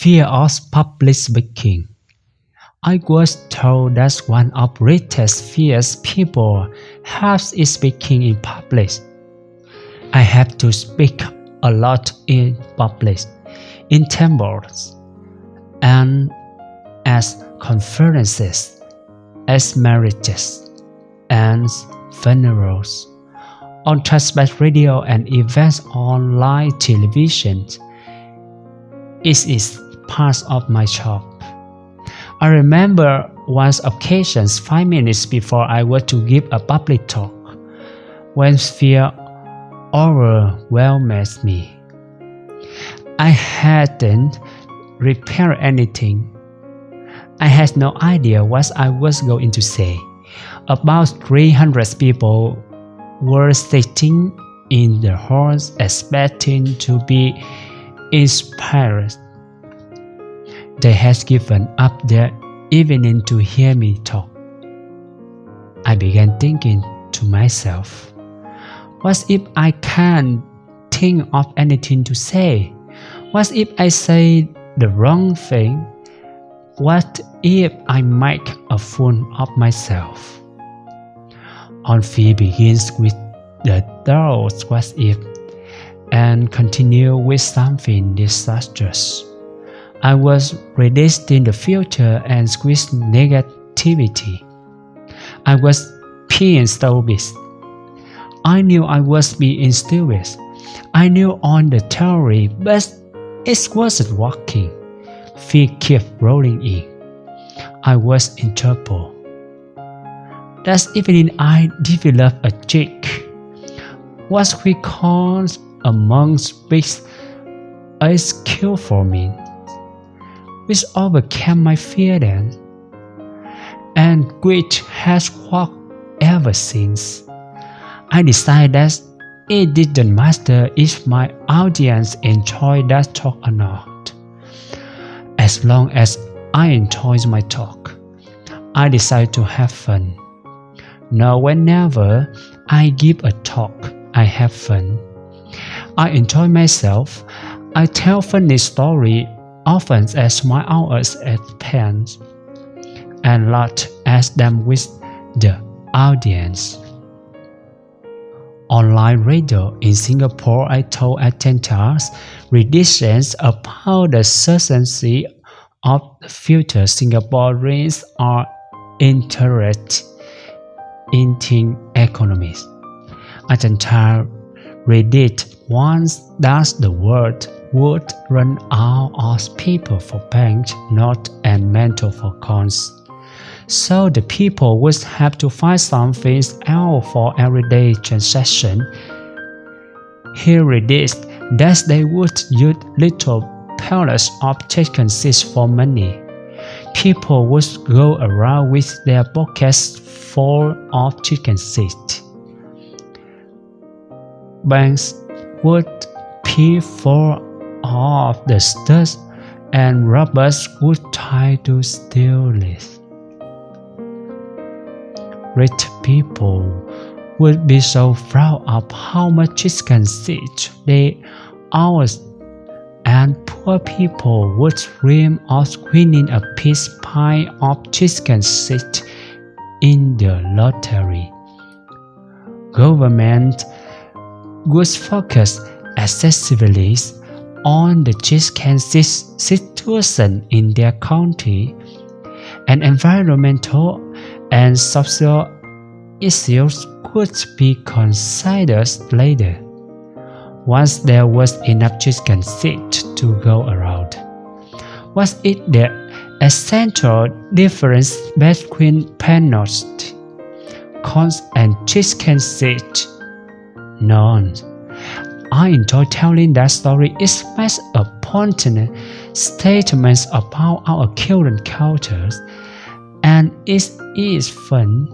fear of public speaking. I was told that one of greatest fears people have is speaking in public. I have to speak a lot in public, in temples, and as conferences, as marriages, and funerals, on transparent radio and events on live television. It is part of my job. I remember once occasions five minutes before I was to give a public talk, when fear overwhelmed me. I hadn't prepared anything. I had no idea what I was going to say. About 300 people were sitting in the halls expecting to be inspired. They had given up their evening to hear me talk. I began thinking to myself, what if I can't think of anything to say? What if I say the wrong thing? What if I make a fool of myself? On fear begins with the thought what if and continue with something disastrous. I was resisting the future and squeezed negativity. I was being stupid. I knew I was being stupid. I knew on the theory, but it wasn't working. Fear kept rolling in. I was in trouble. That evening I developed a trick. What we call among speaks a skill for me which overcame my fear then, and which has worked ever since. I decided that it didn't matter if my audience enjoyed that talk or not. As long as I enjoyed my talk, I decided to have fun. Now, whenever I give a talk, I have fun. I enjoy myself. I tell funny story often as my hours at pens, and lot as them with the audience. Online radio in Singapore, I told attendees renditions about the certainty of future Singaporeans are interested in economies. Attendees read it once does the word would run out of people for bank notes and mental for coins. So the people would have to find something else for everyday transaction. Here it is that they would use little pellets of chicken seeds for money. People would go around with their pockets full of chicken seeds. Banks would pay for of the studs and robbers would try to steal it. Rich people would be so proud of how much chicken seed they own, and poor people would dream of winning a piece pie of chicken seed in the lottery. Government would focus excessively on the chicken situation in their country, and environmental and social issues could be considered later, once there was enough chicken seed to go around. Was it the essential difference between penalty, corn and chicken seed? None. I enjoy telling that story. It makes a poignant statement about our current cultures, and it is fun.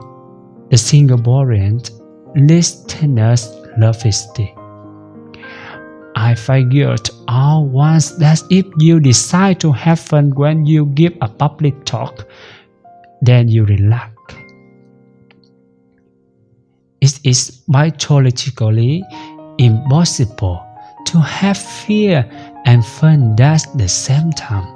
The Singaporean listeners love it. I figured out once that if you decide to have fun when you give a public talk, then you relax. It is biologically impossible to have fear and fun at the same time.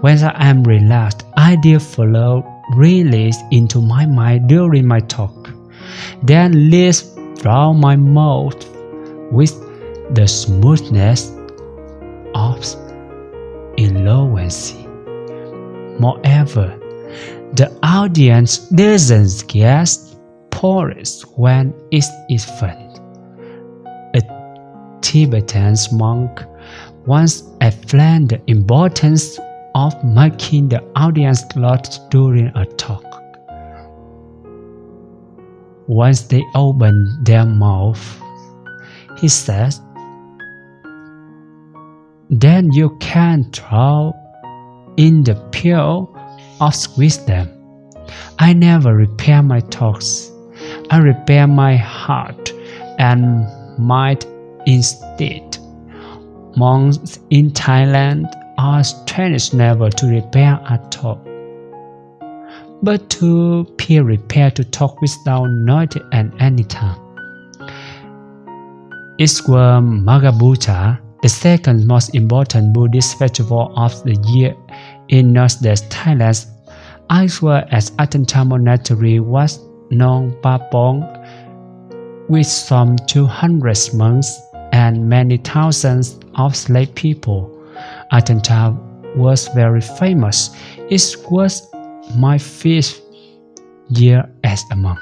When I am relaxed, ideas flow release into my mind during my talk. Then leaves from my mouth with the smoothness of eloquence. Moreover, the audience doesn't get porous when it is fun. A Tibetan monk once explained the importance of making the audience laugh during a talk. Once they open their mouth, he says, then you can throw in the pill of wisdom. I never repair my talks. I repair my heart and mind instead. Monks in Thailand are trained never to repair at all, but to be prepared to talk without noise at any time. Iswa Magha Puja, the second most important Buddhist festival of the year in northeast Thailand, as well as Monastery was known Papong with some 200 monks and many thousands of slave people. Ajahn Chah was very famous. It was my fifth year as a monk.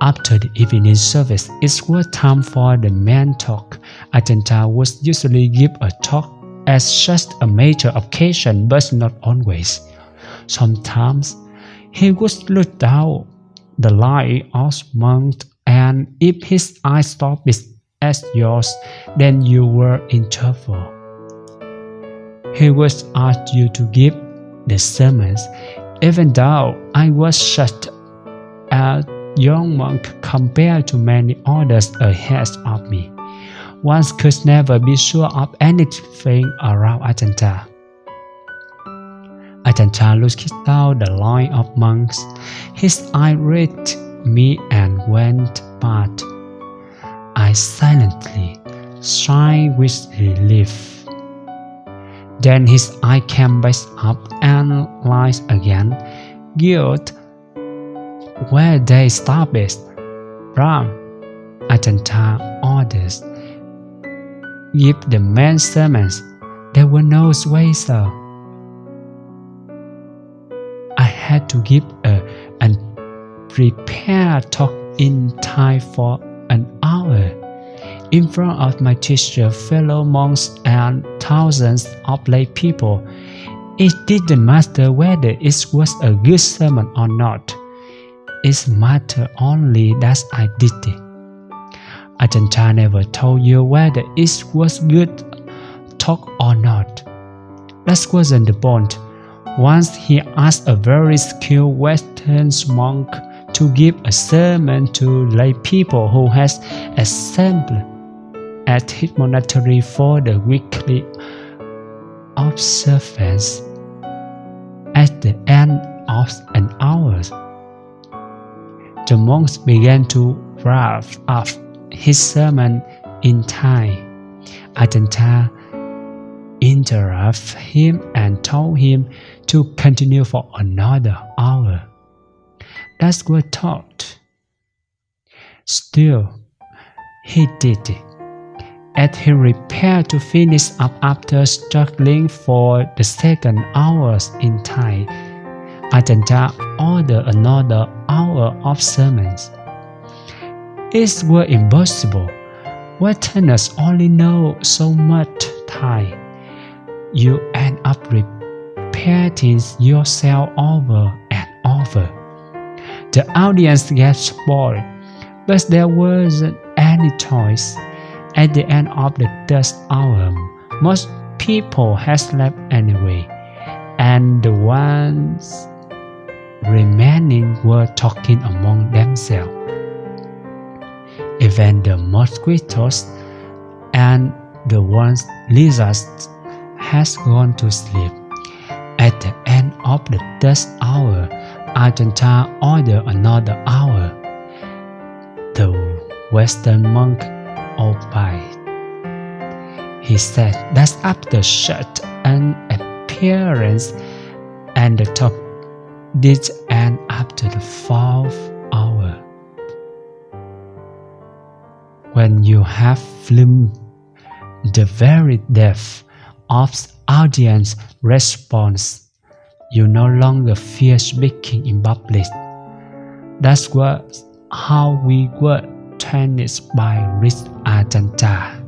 After the evening service, it was time for the main talk. Ajahn Chah was usually give a talk as just a major occasion, but not always. Sometimes he would look down the line of monks, and if his eyes stopped as yours, then you were in trouble. He would asked you to give the sermons, even though I was such a young monk compared to many others ahead of me. One could never be sure of anything around Ajahn Chah. Ajahn Chah looked down the line of monks. His eye read me and went past. I silently sighed with relief. Then his eye came back up and lies again. Guilt where they stopped. Brahm, Ajanta orders. Give the men sermons. There were no ways had to give a unprepared talk in Thai for an hour in front of my teacher, fellow monks, and thousands of lay people. It didn't matter whether it was a good sermon or not. It mattered only that I did it. Ajahn Chah never told you whether it was good talk or not. That wasn't the point. Once he asked a very skilled Western monk to give a sermon to lay people who has assembled at his monastery for the weekly observance. At the end of an hour, the monks began to wrap up his sermon in Thai. Ajahn Chah interrupted him and told him to continue for another hour. That's what taught. Still, he did it. As he prepared to finish up after struggling for the second hours in Thai, Ajahn Chah ordered another hour of sermons. It was impossible. Westerners only know so much Thai. You end up repeating yourself over and over. The audience gets bored, but there wasn't any choice. At the end of the third hour, most people had slept anyway, and the ones remaining were talking among themselves. Even the mosquitoes and the ones lizards has gone to sleep. At the end of the third hour, Ajahn Chah ordered another hour. The Western monk obeyed. He said that's after such an appearance and the top did end after the fourth hour. When you have filmed the very depth of audience response, you no longer fear speaking in public. That's what how we were trained by Rich Ajahn Chah.